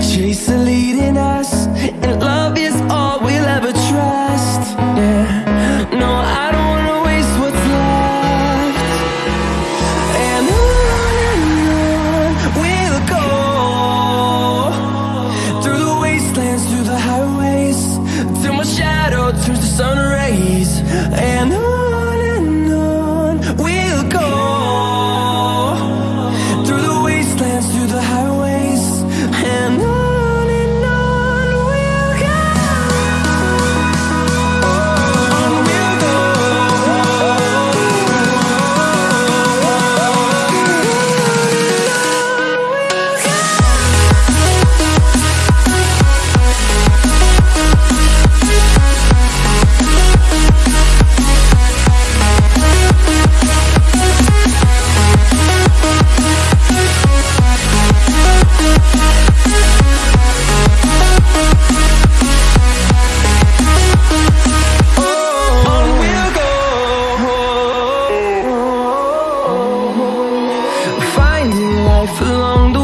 chase are leading us And love is all we'll ever trust, yeah. Phương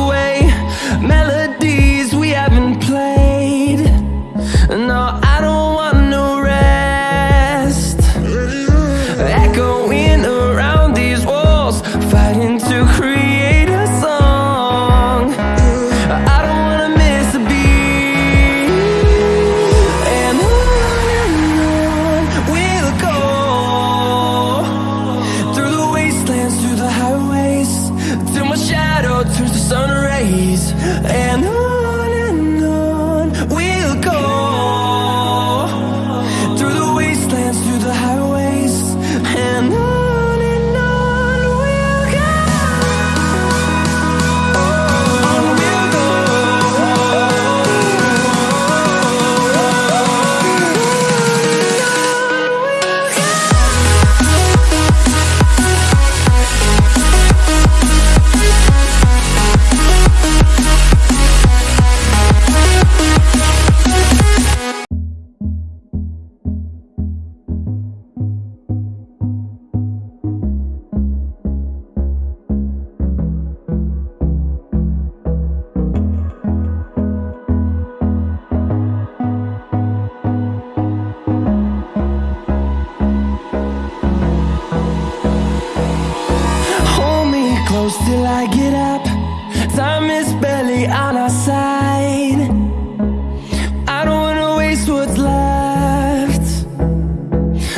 and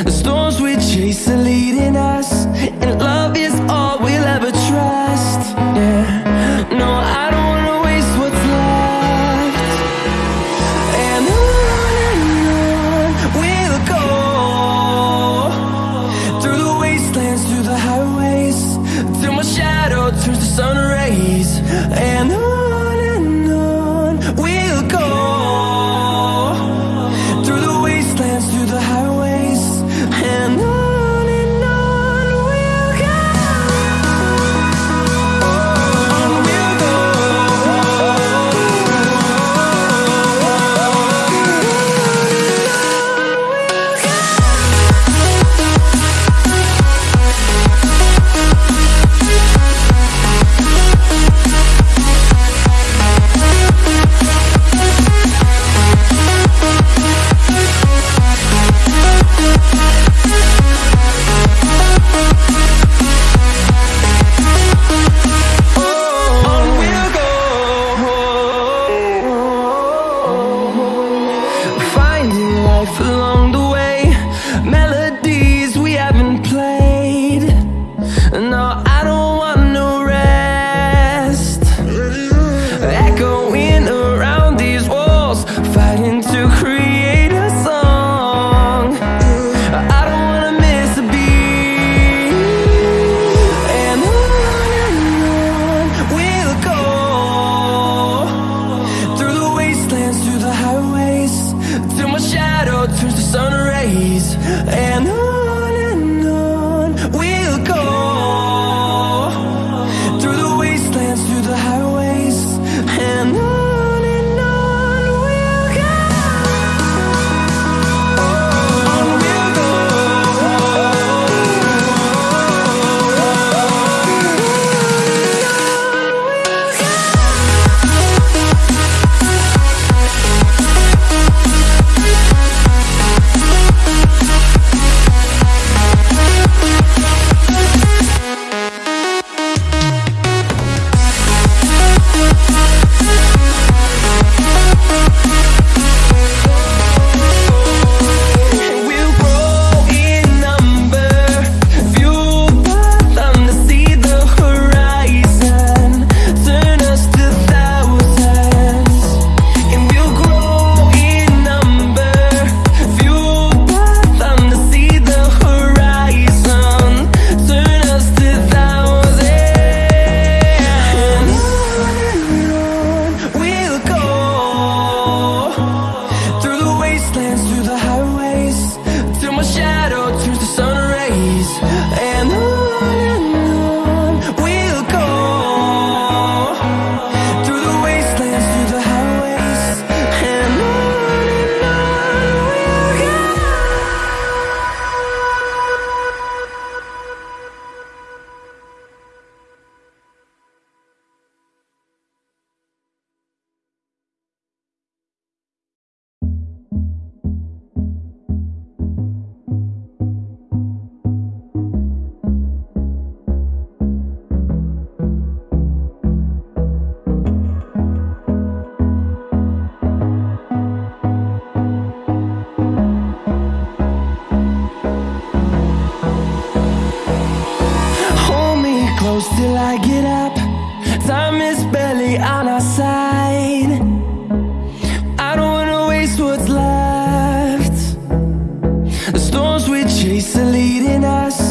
The storms we chase are leading us And love is all we'll ever trust yeah. turns to sun rays and storms we chase are leading us,